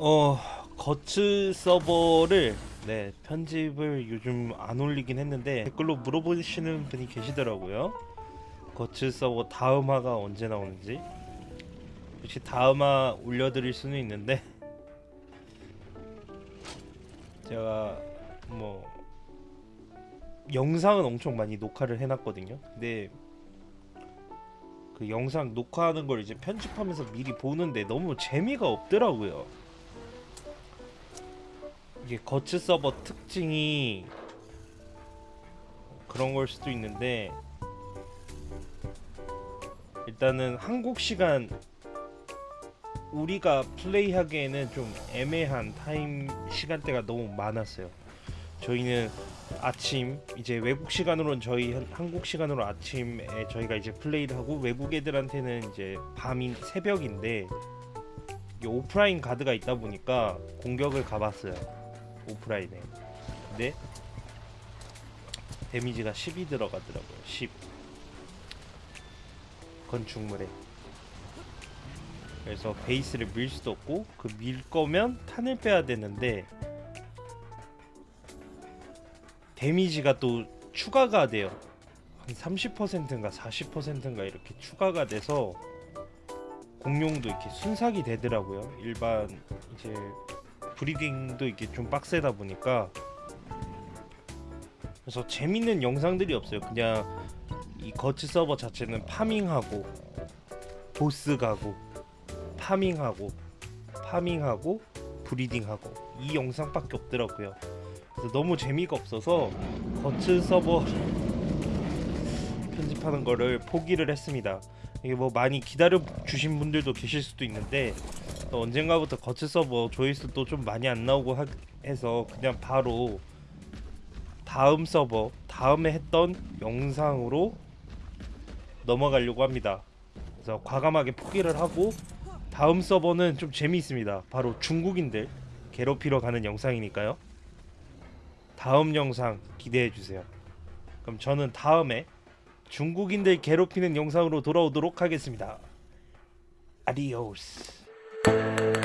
어 거츠 서버를 네 편집을 요즘 안 올리긴 했는데 댓글로 물어보시는 분이 계시더라고요. 거츠 서버 다음화가 언제 나오는지 혹시 다음화 올려드릴 수는 있는데 제가 뭐 영상은 엄청 많이 녹화를 해놨거든요. 근데 그 영상 녹화하는 걸 이제 편집하면서 미리 보는데 너무 재미가 없더라고요. 이게 거치 서버 특징이 그런 걸 수도 있는데 일단은 한국 시간 우리가 플레이하기에는 좀 애매한 타임 시간대가 너무 많았어요. 저희는 아침 이제 외국 시간으로는 저희 한- 한국 시간으로 아침에 저희가 이제 플레이를 하고 외국 애들한테는 이제 밤인 새벽인데 오프라인 가드가 있다 보니까 공격을 가봤어요 오프라인에 근데 데미지가 10이 들어가더라고요 10 건축물에 그래서 베이스를 밀 수도 없고 그 밀 거면 탄을 빼야 되는데 데미지가 또 추가가 돼요. 한 30%인가 40%인가 이렇게 추가가 돼서 공룡도 이렇게 순삭이 되더라고요. 일반 이제 breeding도 이렇게 좀 빡세다 보니까 그래서 재밌는 영상들이 없어요. 그냥 이 거치 서버 자체는 파밍하고 보스 가고 파밍하고 파밍하고 브리딩하고 이 영상밖에 없더라고요. 그래서 너무 재미가 없어서 거츠 서버 편집하는 거를 포기를 했습니다. 이게 뭐 많이 기다려 주신 분들도 계실 수도 있는데 또 언젠가부터 거츠 서버 조회수도 좀 많이 안 나오고 하, 해서 그냥 바로 다음 서버 다음에 했던 영상으로 넘어가려고 합니다. 그래서 과감하게 포기를 하고 다음 서버는 좀 재미있습니다. 바로 중국인들 괴롭히러 가는 영상이니까요. 다음 영상 기대해 주세요. 그럼 저는 다음에 중국인들 괴롭히는 영상으로 돌아오도록 하겠습니다. 아디오스. Música